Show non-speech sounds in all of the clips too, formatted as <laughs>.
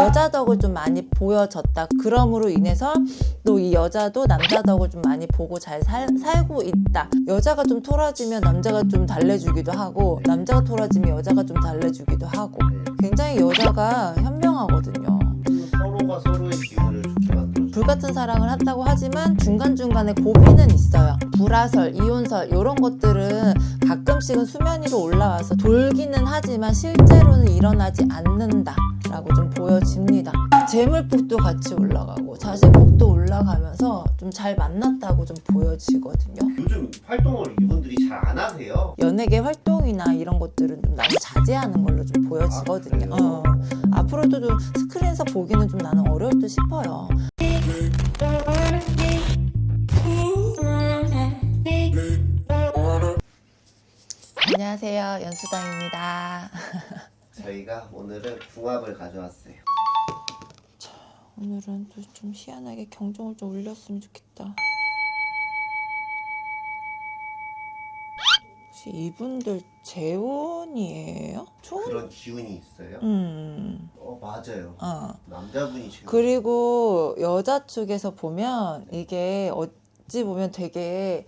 여자 덕을 좀 많이 보여졌다. 그럼으로 인해서 또 이 여자도 남자 덕을 좀 많이 보고 잘 살, 살고 있다. 여자가 좀 토라지면 남자가 좀 달래주기도 하고 남자가 토라지면 여자가 좀 달래주기도 하고 굉장히 여자가 현명하거든요. 서로가 서로의 기운을 좋게 만들어. 불같은 사랑을 한다고 하지만 중간중간에 고비는 있어요. 불화설, 이혼설 이런 것들은 가끔씩은 수면 위로 올라와서 돌기는 하지만 실제로는 일어나지 않는다 라고 좀 보여집니다. 재물복도 같이 올라가고 자식복도 올라가면서 좀 잘 만났다고 좀 보여지거든요. 요즘 활동을 이분들이 잘 안 하세요. 연예계 활동이나 이런 것들은 좀 나는 자제하는 걸로 좀 보여지거든요. 아? 어, 앞으로도 좀 스크린에서 보기는 좀 나는 어려울 듯 싶어요. 안녕하세요. 연수당입니다. <laughs> 저희가 오늘은 궁합을 가져왔어요. 오늘은 또 좀 희한하게 경종을 좀 울렸으면 좋겠다. 혹시 이분들 재혼이에요? 총? 그런 기운이 있어요. 음, 어 맞아요. 어. 남자분이 지금 그리고 여자 쪽에서 보면 이게 어찌 보면 되게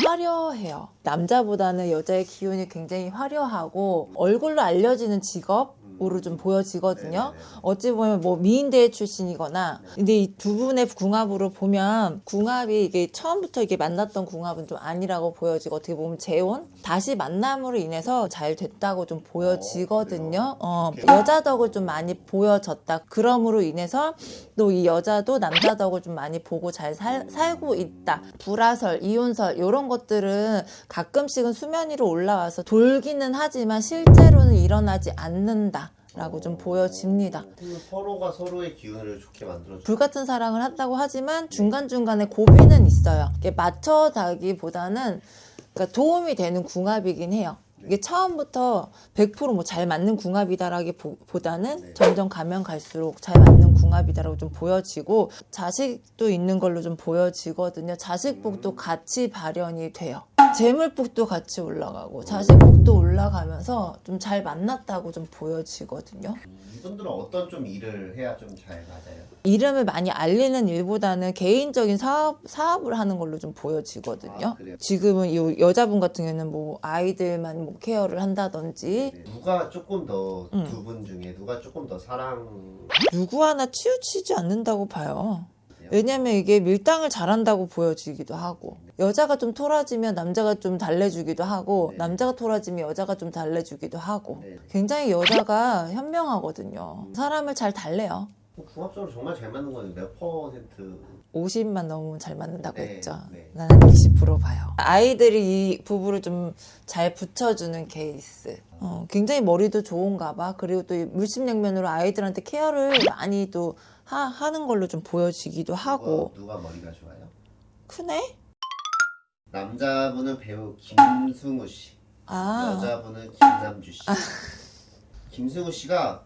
화려해요. 남자보다는 여자의 기운이 굉장히 화려하고 얼굴로 알려지는 직업 으로 좀 보여지거든요. 네네네. 어찌 보면 뭐 미인대 출신이거나 근데 이 두 분의 궁합으로 보면 궁합이 이게 처음부터 이게 만났던 궁합은 좀 아니라고 보여지고 어떻게 보면 재혼 다시 만남으로 인해서 잘 됐다고 좀 보여지거든요. 어, 여자 덕을 좀 많이 보여졌다. 그럼으로 인해서 또 이 여자도 남자 덕을 좀 많이 보고 잘 살, 살고 있다. 불화설, 이혼설 이런 것들은 가끔씩은 수면 위로 올라와서 돌기는 하지만 실제로는 일어나지 않는다. 라고 좀 보여집니다. 그 서로가 서로의 기운을 좋게 만들어. 불같은 사랑을 한다고 하지만 중간중간에 고비는 있어요. 이게 맞춰다기보다는 그러니까 도움이 되는 궁합이긴 해요. 이게 처음부터 100%뭐 잘 맞는 궁합이다라기보다는 네. 점점 가면 갈수록 잘 맞는 궁합이다라고 좀 보여지고 자식도 있는 걸로 좀 보여지거든요. 자식복도 같이 발현이 돼요. 재물복도 같이 올라가고 자식복도 올라가면서 좀 잘 만났다고 좀 보여지거든요. 이분들은 어떤 좀 일을 해야 좀 잘 맞아요. 이름을 많이 알리는 일보다는 개인적인 사업, 사업을 하는 걸로 좀 보여지거든요. 아? 지금은 이 여자분 같은 경우는 뭐 아이들만 뭐 케어를 한다든지 네. 누가 조금 더 음. 두분 중에 누가 조금 더 사랑 누구 하나 치우치지 않는다고 봐요. 왜냐면 이게 밀당을 잘한다고 보여지기도 하고 여자가 좀 토라지면 남자가 좀 달래주기도 하고 네. 남자가 토라지면 여자가 좀 달래주기도 하고 네. 굉장히 여자가 현명하거든요. 사람을 잘 달래요. 궁합적으로 정말 잘 맞는 거는 몇 퍼센트 50만 넘으면 잘 맞는다고 네, 했죠. 네. 나는 20% 봐요. 아이들이 이 부부를 좀 잘 붙여주는 케이스. 어, 굉장히 머리도 좋은가 봐. 그리고 또이 물심양면으로 아이들한테 케어를 많이 또 하, 는 걸로 좀 보여지기도 하고. 누가, 누가 머리가 좋아요? 크네? 남자분은 배우 김승우 씨, 아, 여자분은 김남주 씨. 김승우 씨가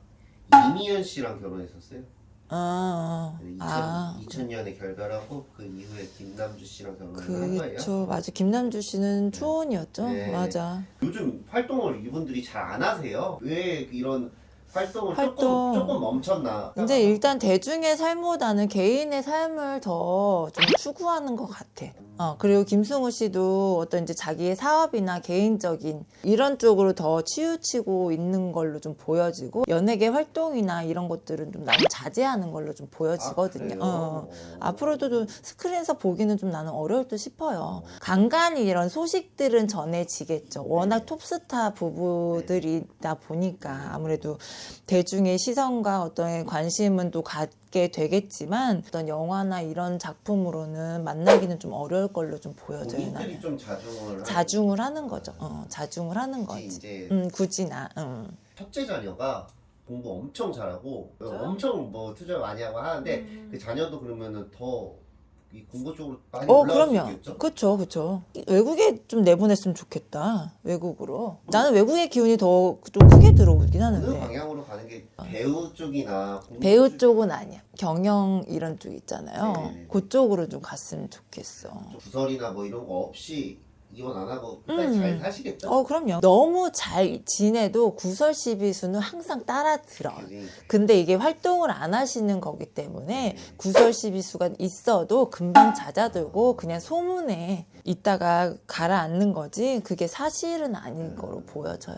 이미연 씨랑 결혼했었어요. 아, 2000, 아. 2000년에 결별하고 그 이후에 김남주 씨랑 결혼을 한 거예요. 그쵸. 맞아. 김남주 씨는 초혼이었죠. 네. 맞아. 요즘 활동을 이분들이 잘 안 하세요. 왜 이런 활동을 활동. 조금 조금 멈췄나? 이제 일단 대중의 삶보다는 개인의 삶을 더 좀 추구하는 것 같아. 어, 그리고 김승우 씨도 어떤 이제 자기의 사업이나 개인적인 이런 쪽으로 더 치우치고 있는 걸로 좀 보여지고 연예계 활동이나 이런 것들은 좀 나는 자제하는 걸로 좀 보여지거든요. 그래요? 어. 앞으로도 좀 스크린에서 보기는 좀 나는 어려울 듯 싶어요. 간간히 이런 소식들은 전해지겠죠. 워낙 톱스타 부부들이다 보니까 아무래도 대중의 시선과 어떤 관심은 또 갖 게 되겠지만 어떤 영화나 이런 작품으로는 만나기는 좀 어려울 걸로 좀 보여져요. 나는. 좀 자중을 자중을 하는 거죠. 어, 자중을 하는 거지. 음, 굳이 나. 음. 첫째 자녀가 공부 엄청 잘하고 진짜요? 엄청 뭐 투자 많이 하고 하는데 음. 그 자녀도 그러면은 더 이 공부 쪽으로 많이 어, 올라갈 수 그럼요. 있겠죠? 그쵸, 그쵸. 외국에 좀 내보냈으면 좋겠다. 외국으로. 나는 외국의 기운이 더 좀 크게 들어오긴 하는데. 방향으로 가는 게 배우 쪽이나 배우 쪽- 쪽은 아니야. 경영 이런 쪽 있잖아요. 네네네. 그쪽으로 좀 갔으면 좋겠어. 구설이나 뭐 이런 거 없이 이혼 안 하고 끝까지 음. 잘 사시겠죠? 어, 그럼요. 너무 잘 지내도 구설 시비수는 항상 따라 들어요. 그지? 근데 이게 활동을 안 하시는 거기 때문에 구설 시비수가 있어도 금방 잦아들고 그냥 소문에 있다가 가라앉는 거지 그게 사실은 아닌 거로 보여져요.